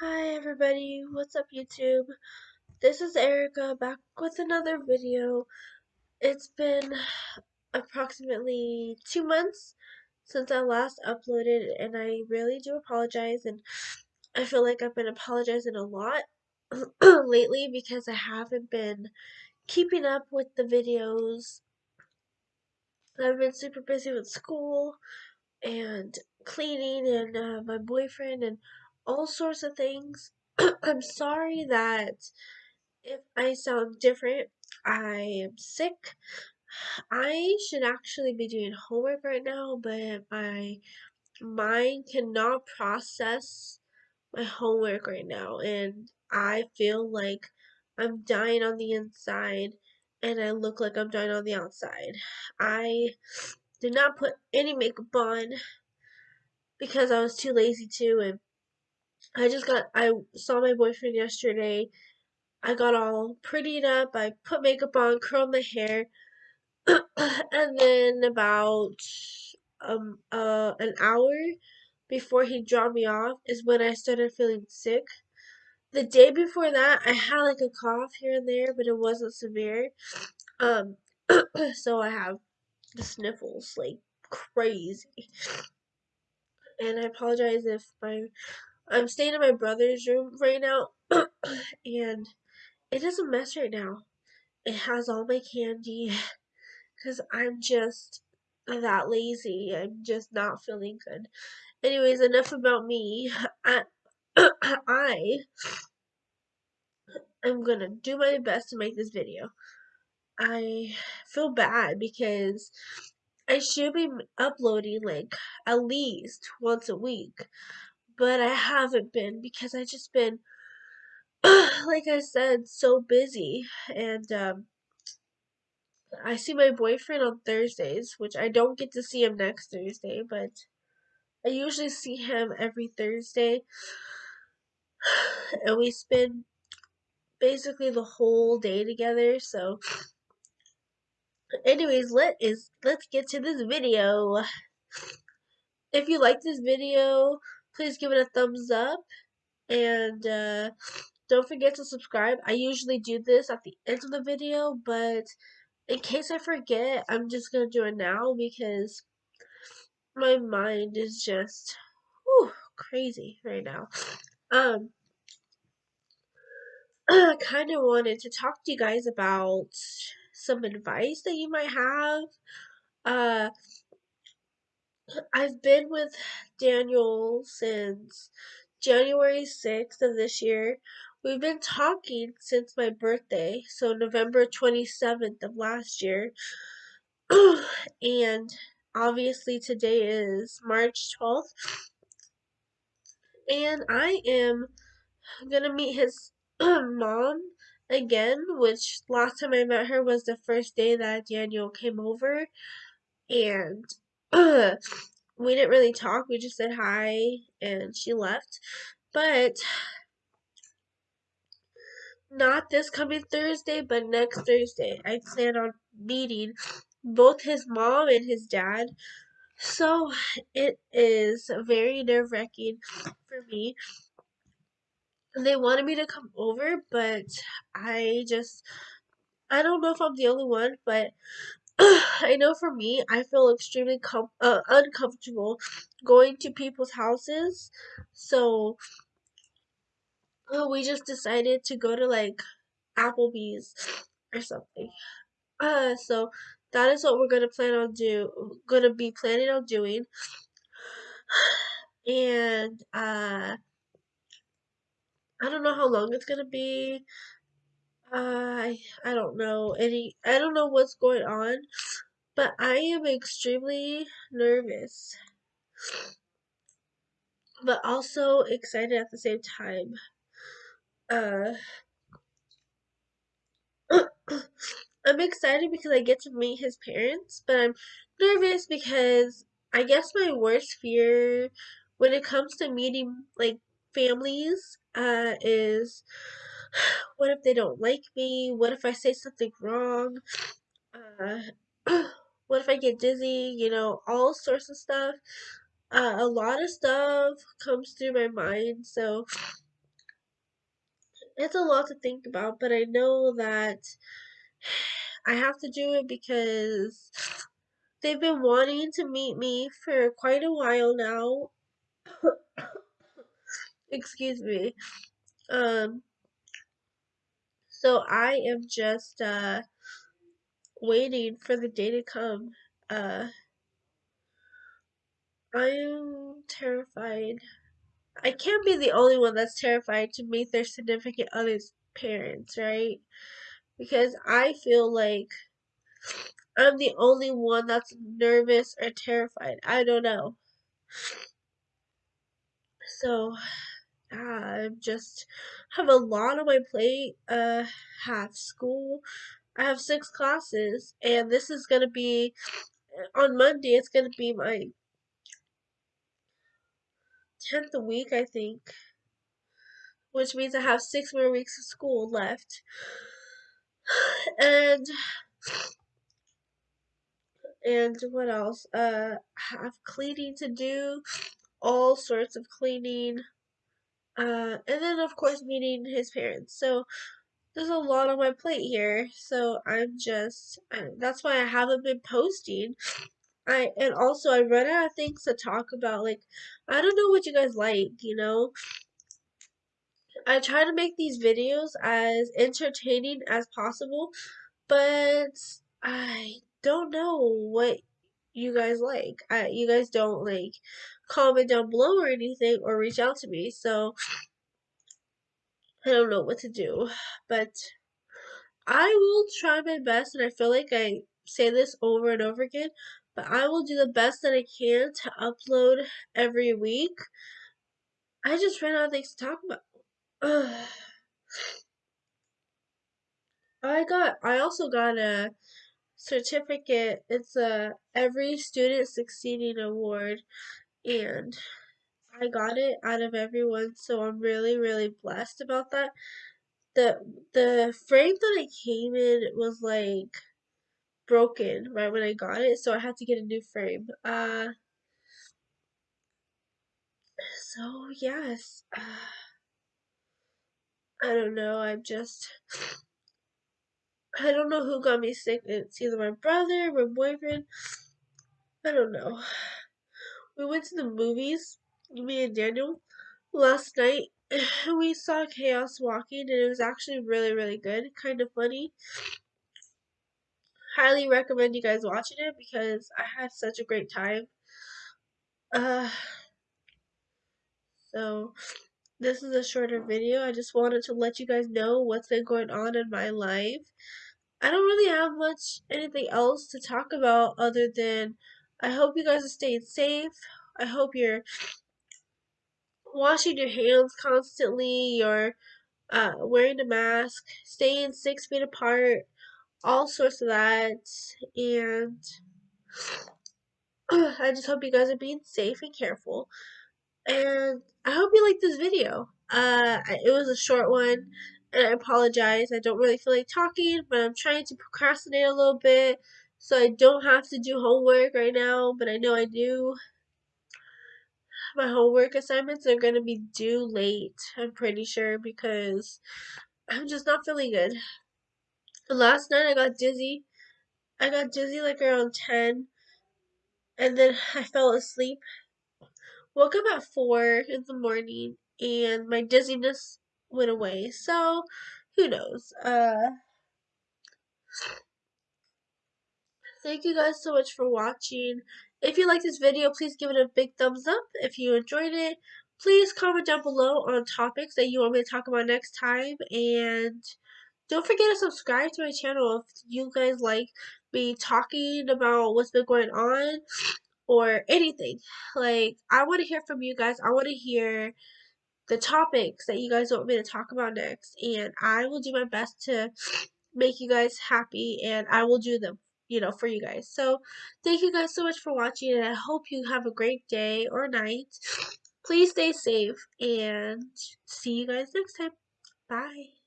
Hi everybody, what's up YouTube? This is Erica back with another video. It's been approximately two months since I last uploaded and I really do apologize and I feel like I've been apologizing a lot lately because I haven't been keeping up with the videos. I've been super busy with school and cleaning and uh, my boyfriend and all sorts of things. I'm sorry that if I sound different, I am sick. I should actually be doing homework right now, but my mind cannot process my homework right now, and I feel like I'm dying on the inside and I look like I'm dying on the outside. I did not put any makeup on because I was too lazy to, and I just got, I saw my boyfriend yesterday. I got all prettied up. I put makeup on, curled my hair, and then about um uh an hour before he dropped me off is when I started feeling sick. The day before that, I had like a cough here and there, but it wasn't severe. Um, so I have the sniffles like crazy. And I apologize if my I'm staying in my brother's room right now, and it is a mess right now. It has all my candy, cause I'm just that lazy. I'm just not feeling good. Anyways, enough about me. I I am gonna do my best to make this video. I feel bad because I should be uploading like at least once a week, but I haven't been because I just been like I said so busy and um I see my boyfriend on Thursdays, which I don't get to see him next Thursday, but I usually see him every Thursday. And we spend basically the whole day together, so anyways, let is let's get to this video. If you like this video, please give it a thumbs up and uh, don't forget to subscribe. I usually do this at the end of the video, but in case I forget, I'm just gonna do it now because my mind is just whew, crazy right now. Um, I kind of wanted to talk to you guys about some advice that you might have. Uh, I've been with Daniel since January 6th of this year. We've been talking since my birthday, so November 27th of last year. and obviously today is March 12th. And I am gonna meet his mom again, which last time I met her was the first day that Daniel came over. And we didn't really talk. We just said hi and she left. But not this coming Thursday, but next Thursday. I plan on meeting both his mom and his dad. So it is very nerve wracking for me. They wanted me to come over, but I just, I don't know if I'm the only one, but I know for me, I feel extremely com- uh, uncomfortable going to people's houses. So uh, we just decided to go to like Applebee's or something. Uh, so that is what we're gonna plan on do. Gonna be planning on doing. And uh, I don't know how long it's gonna be. I I don't know any. I don't know what's going on, but I am extremely nervous, but also excited at the same time. Uh, I'm excited because I get to meet his parents, but I'm nervous because I guess my worst fear when it comes to meeting like families uh is what if they don't like me? What if I say something wrong? Uh what if I get dizzy? You know, all sorts of stuff. Uh, a lot of stuff comes through my mind, so it's a lot to think about, but I know that I have to do it because they've been wanting to meet me for quite a while now. Excuse me. Um, so I am just uh waiting for the day to come. Uh, I am terrified. I can't be the only one that's terrified to meet their significant other's parents, right? Because I feel like I'm the only one that's nervous or terrified. I don't know. So, I just have a lot on my plate. Uh, have school. I have six classes, and this is gonna be on Monday. It's gonna be my tenth week, I think, which means I have six more weeks of school left. And and what else? Uh, have cleaning to do, all sorts of cleaning. Uh, and then of course meeting his parents. So there's a lot on my plate here. So I'm just that's why I haven't been posting. I and also I run out of things to talk about. Like I don't know what you guys like, you know. I try to make these videos as entertaining as possible, but I don't know what you guys like. I, you guys don't like comment down below or anything or reach out to me, so I don't know what to do. But I will try my best, and I feel like I say this over and over again, but I will do the best that I can to upload every week. I just ran out of things to talk about. I got I also got a certificate. It's a every student succeeding award and I got it out of everyone, so I'm really really blessed about that. The the frame that it came in was like broken right when I got it, so I had to get a new frame. Uh so yes. Uh, I don't know. I'm just. I don't know who got me sick. It's either my brother, my boyfriend. I don't know. We went to the movies, me and Daniel, last night. We saw Chaos Walking, and it was actually really, really good. Kind of funny. Highly recommend you guys watching it because I had such a great time. Uh, so this is a shorter video. I just wanted to let you guys know what's been going on in my life. I don't really have much anything else to talk about other than I hope you guys are staying safe. I hope you're washing your hands constantly, you're uh, wearing a mask, staying six feet apart, all sorts of that. And I just hope you guys are being safe and careful. And I hope you like this video. Uh, it was a short one, and I apologize. I don't really feel like talking, but I'm trying to procrastinate a little bit so I don't have to do homework right now, but I know I do. My homework assignments are going to be due late, I'm pretty sure, because I'm just not feeling good. Last night I got dizzy. I got dizzy like around 10, and then I fell asleep woke up at 4 in the morning and my dizziness went away. So, who knows? Uh, thank you guys so much for watching. If you like this video, please give it a big thumbs up. If you enjoyed it, please comment down below on topics that you want me to talk about next time. And don't forget to subscribe to my channel if you guys like me talking about what's been going on or anything. Like, I want to hear from you guys. I want to hear the topics that you guys want me to talk about next. And I will do my best to make you guys happy and I will do them, you know, for you guys. So, thank you guys so much for watching and I hope you have a great day or night. Please stay safe and see you guys next time. Bye.